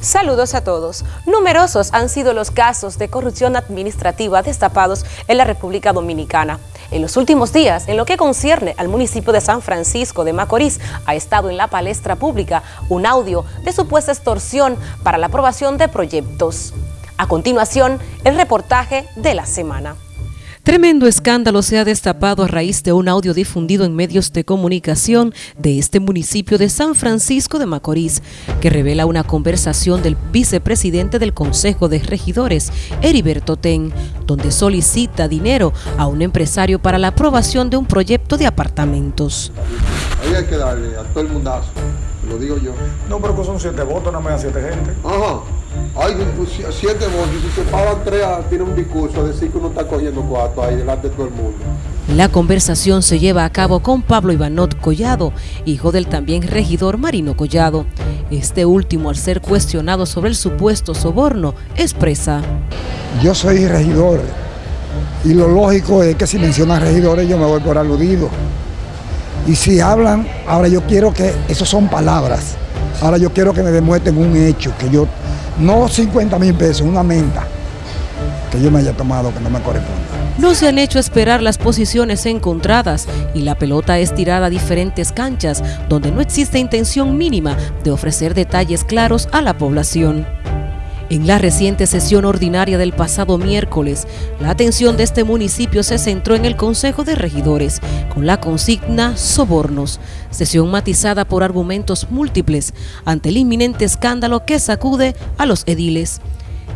Saludos a todos. Numerosos han sido los casos de corrupción administrativa destapados en la República Dominicana. En los últimos días, en lo que concierne al municipio de San Francisco de Macorís, ha estado en la palestra pública un audio de supuesta extorsión para la aprobación de proyectos. A continuación, el reportaje de la semana. Tremendo escándalo se ha destapado a raíz de un audio difundido en medios de comunicación de este municipio de San Francisco de Macorís, que revela una conversación del vicepresidente del Consejo de Regidores, Heriberto Ten, donde solicita dinero a un empresario para la aprobación de un proyecto de apartamentos. Ahí hay que darle a todo el mundazo, lo digo yo. No, pero que son siete votos, no me dan siete gente. Ajá. Hay siete votos, si se pagan tres, tiene un discurso a decir que uno está cogiendo cuatro ahí delante de todo el mundo. La conversación se lleva a cabo con Pablo Ivanot Collado, hijo del también regidor Marino Collado. Este último, al ser cuestionado sobre el supuesto soborno, expresa. Yo soy regidor y lo lógico es que si mencionan regidores yo me voy por aludido. Y si hablan, ahora yo quiero que, eso son palabras, ahora yo quiero que me demuestren un hecho, que yo no 50 mil pesos, una menta que yo me haya tomado que no me corresponde. No se han hecho esperar las posiciones encontradas y la pelota es tirada a diferentes canchas donde no existe intención mínima de ofrecer detalles claros a la población. En la reciente sesión ordinaria del pasado miércoles, la atención de este municipio se centró en el Consejo de Regidores, con la consigna Sobornos, sesión matizada por argumentos múltiples ante el inminente escándalo que sacude a los ediles.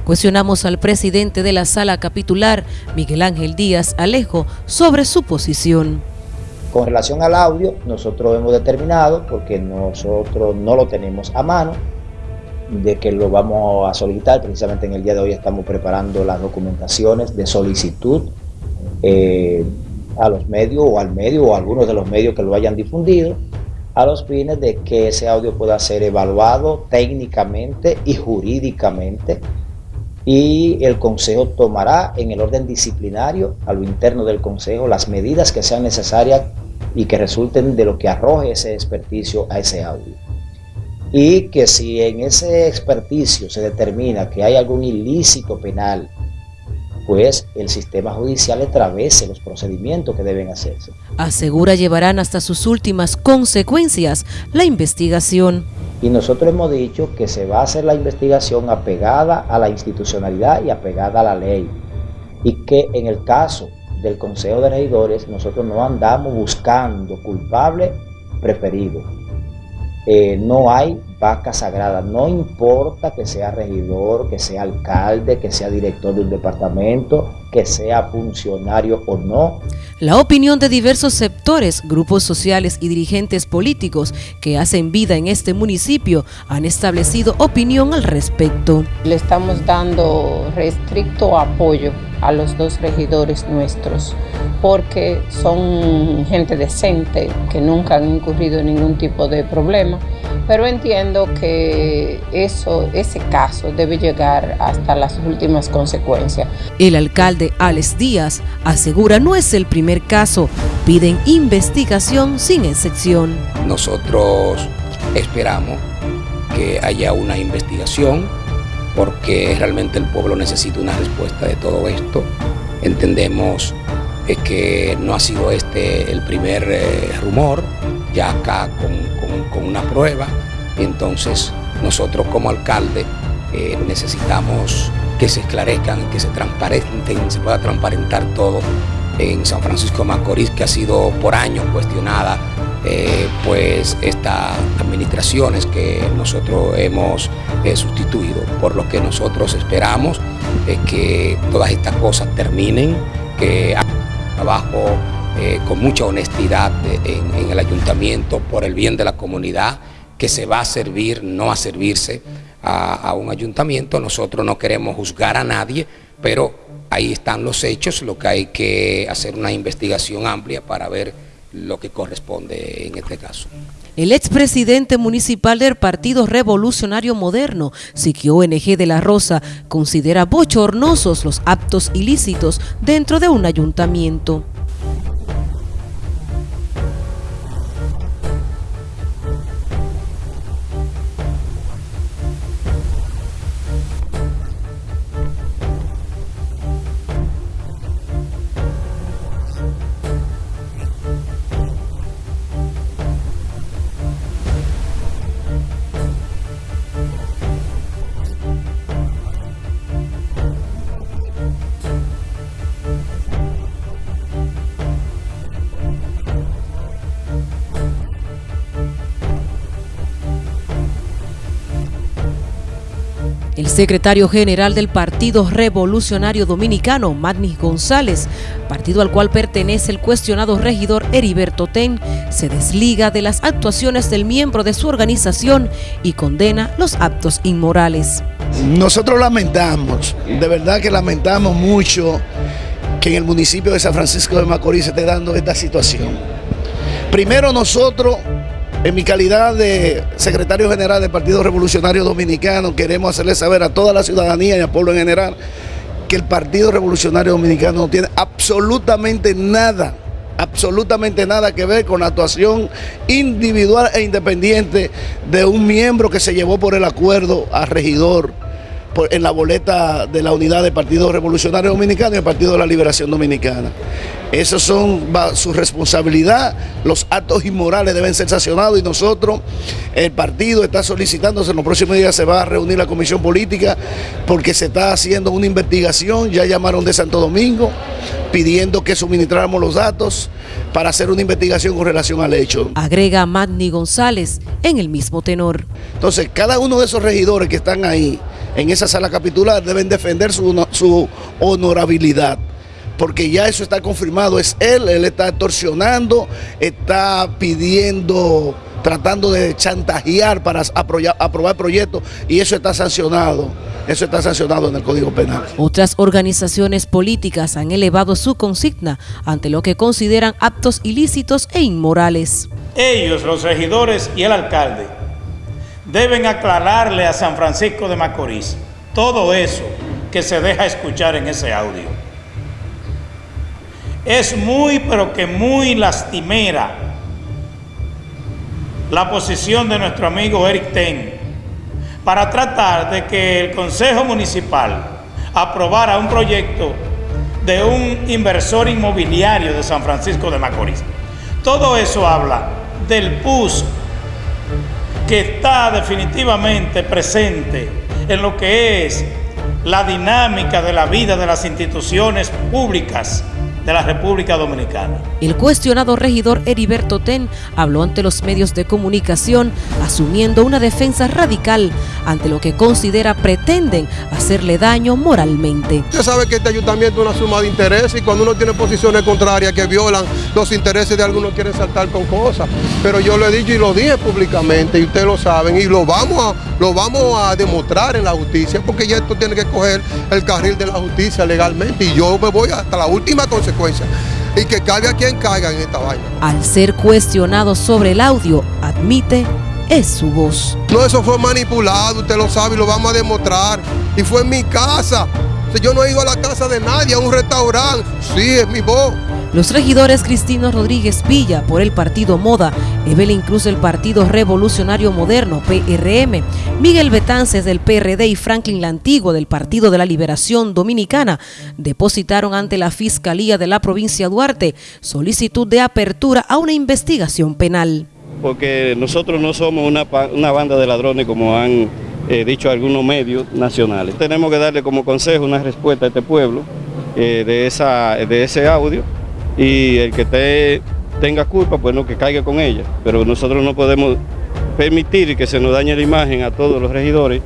Cuestionamos al presidente de la sala capitular, Miguel Ángel Díaz Alejo, sobre su posición. Con relación al audio, nosotros hemos determinado, porque nosotros no lo tenemos a mano, de que lo vamos a solicitar. Precisamente en el día de hoy estamos preparando las documentaciones de solicitud eh, a los medios o al medio o algunos de los medios que lo hayan difundido a los fines de que ese audio pueda ser evaluado técnicamente y jurídicamente y el Consejo tomará en el orden disciplinario a lo interno del Consejo las medidas que sean necesarias y que resulten de lo que arroje ese experticio a ese audio y que si en ese experticio se determina que hay algún ilícito penal, pues el sistema judicial atravese los procedimientos que deben hacerse. Asegura llevarán hasta sus últimas consecuencias la investigación. Y nosotros hemos dicho que se va a hacer la investigación apegada a la institucionalidad y apegada a la ley. Y que en el caso del Consejo de Regidores nosotros no andamos buscando culpable preferido eh, no hay vaca sagrada, no importa que sea regidor, que sea alcalde, que sea director de un departamento, que sea funcionario o no. La opinión de diversos sectores, grupos sociales y dirigentes políticos que hacen vida en este municipio han establecido opinión al respecto. Le estamos dando restricto apoyo a los dos regidores nuestros porque son gente decente que nunca han incurrido en ningún tipo de problema pero entiendo que eso, ese caso debe llegar hasta las últimas consecuencias. El alcalde Alex Díaz asegura no es el primer caso, piden investigación sin excepción. Nosotros esperamos que haya una investigación porque realmente el pueblo necesita una respuesta de todo esto. Entendemos eh, que no ha sido este el primer eh, rumor, ya acá con, una prueba. entonces nosotros como alcalde eh, necesitamos que se esclarezcan, que se transparenten, se pueda transparentar todo en San Francisco de Macorís, que ha sido por años cuestionada, eh, pues estas administraciones que nosotros hemos eh, sustituido. Por lo que nosotros esperamos que todas estas cosas terminen, que trabajo eh, con mucha honestidad en, el ayuntamiento por el bien de la comunidad, que se va a servir, no a servirse a, un ayuntamiento. Nosotros no queremos juzgar a nadie, pero ahí están los hechos, lo que hay que hacer una investigación amplia para ver lo que corresponde en este caso. El expresidente municipal del Partido Revolucionario Moderno, Siquio ONG de la Rosa, considera bochornosos los actos ilícitos dentro de un ayuntamiento. Secretario general del Partido Revolucionario Dominicano, Magnis González, partido al cual pertenece el cuestionado regidor Heriberto Ten, se desliga de las actuaciones del miembro de su organización y condena los actos inmorales. Nosotros lamentamos, de verdad que lamentamos mucho que en el municipio de San Francisco de Macorís se esté dando esta situación. Primero nosotros en mi calidad de secretario general del Partido Revolucionario Dominicano, queremos hacerle saber a toda la ciudadanía y al pueblo en general que el Partido Revolucionario Dominicano no tiene absolutamente nada, absolutamente nada que ver con la actuación individual e independiente de un miembro que se llevó por el acuerdo a regidor en la boleta de la unidad del Partido Revolucionario Dominicano y el Partido de la Liberación Dominicana. Esas son su responsabilidad, los actos inmorales deben ser sancionados y nosotros, el partido está solicitándose, en los próximos días se va a reunir la comisión política porque se está haciendo una investigación, ya llamaron de Santo Domingo pidiendo que suministráramos los datos para hacer una investigación con relación al hecho. Agrega Magni González en el mismo tenor. Entonces, cada uno de esos regidores que están ahí en esa sala capitular deben defender su, su honorabilidad porque ya eso está confirmado, es él, él está extorsionando, está pidiendo, tratando de chantajear para aprobar proyectos y eso está sancionado. Eso está sancionado en el Código Penal. Otras organizaciones políticas han elevado su consigna ante lo que consideran actos ilícitos e inmorales. Ellos, los regidores y el alcalde, deben aclararle a San Francisco de Macorís todo eso que se deja escuchar en ese audio. Es muy, pero que muy lastimera la posición de nuestro amigo Eric Ten para tratar de que el Consejo Municipal aprobara un proyecto de un inversor inmobiliario de San Francisco de Macorís. Todo eso habla del PUS que está definitivamente presente en lo que es la dinámica de la vida de las instituciones públicas de la República Dominicana. El cuestionado regidor Heriberto Ten habló ante los medios de comunicación asumiendo una defensa radical ante lo que considera pretenden hacerle daño moralmente. Usted sabe que este ayuntamiento es una suma de intereses y cuando uno tiene posiciones contrarias que violan los intereses de algunos quieren saltar con cosas. Pero yo lo he dicho y lo dije públicamente y ustedes lo saben y lo vamos a, lo vamos a demostrar en la justicia porque ya esto tiene que coger el carril de la justicia legalmente y yo me voy hasta la última consecuencia y que caiga quien caiga en esta vaina. Al ser cuestionado sobre el audio, admite es su voz. No, eso fue manipulado, usted lo sabe y lo vamos a demostrar. Y fue en mi casa. Yo no he ido a la casa de nadie, a un restaurante. Sí, es mi voz. Los regidores Cristino Rodríguez Villa por el partido Moda, Evelyn Cruz del Partido Revolucionario Moderno, PRM, Miguel Betances del PRD y Franklin Lantigo del Partido de la Liberación Dominicana depositaron ante la Fiscalía de la provincia Duarte solicitud de apertura a una investigación penal. Porque nosotros no somos una, banda de ladrones como han eh, dicho algunos medios nacionales. Tenemos que darle como consejo una respuesta a este pueblo eh, de, esa, de ese audio y el que tenga culpa, pues no, que caiga con ella. Pero nosotros no podemos permitir que se nos dañe la imagen a todos los regidores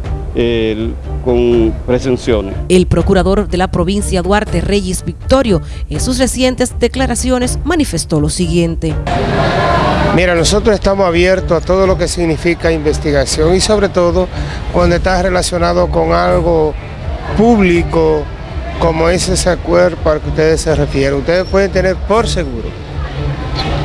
con presunciones. El procurador de la provincia Duarte Reyes Victorio en sus recientes declaraciones manifestó lo siguiente. Mira, nosotros estamos abiertos a todo lo que significa investigación y sobre todo cuando está relacionado con algo público, como es ese acuerdo al que ustedes se refieren. Ustedes pueden tener por seguro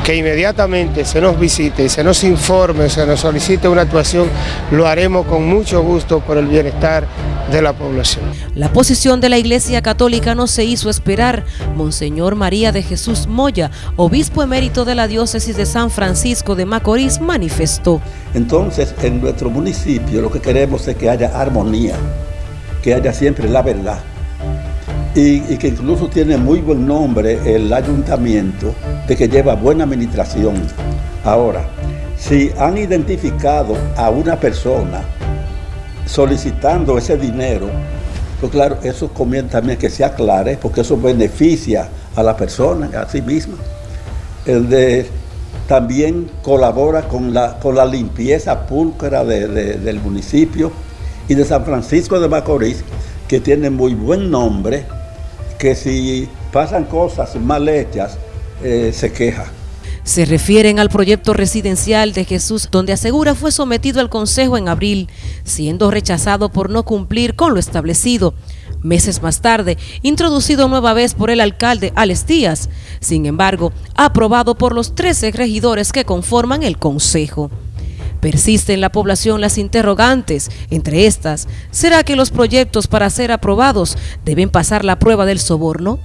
que inmediatamente se nos visite, se nos informe, se nos solicite una actuación, lo haremos con mucho gusto por el bienestar de la población. La posición de la Iglesia Católica no se hizo esperar. Monseñor María de Jesús Moya, obispo emérito de la diócesis de San Francisco de Macorís, manifestó. Entonces, en nuestro municipio lo que queremos es que haya armonía, que haya siempre la verdad y, que incluso tiene muy buen nombre el ayuntamiento de que lleva buena administración. Ahora, si han identificado a una persona solicitando ese dinero, pues claro, eso conviene también que se aclare, porque eso beneficia a la persona, a sí misma. El de también colabora con la, con la limpieza púlcra del municipio y de San Francisco de Macorís, que tienen muy buen nombre, que si pasan cosas mal hechas, eh, se queja. Se refieren al proyecto residencial de Jesús, donde asegura fue sometido al Consejo en abril, siendo rechazado por no cumplir con lo establecido. Meses más tarde, introducido nueva vez por el alcalde Alex Díaz, sin embargo, aprobado por los 13 regidores que conforman el Consejo. Persiste en la población las interrogantes, entre estas, ¿será que los proyectos para ser aprobados deben pasar la prueba del soborno?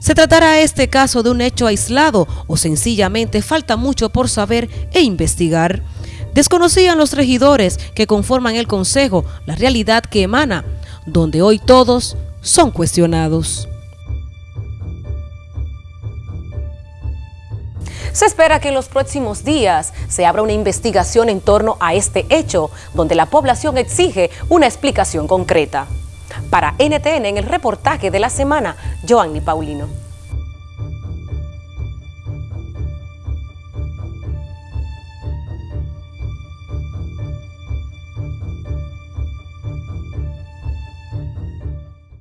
¿Se tratará este caso de un hecho aislado o sencillamente falta mucho por saber e investigar? Desconocían los regidores que conforman el Consejo la realidad que emana, donde hoy todos son cuestionados. Se espera que en los próximos días se abra una investigación en torno a este hecho, donde la población exige una explicación concreta. Para NTN, en el reportaje de la semana, Joanny Paulino.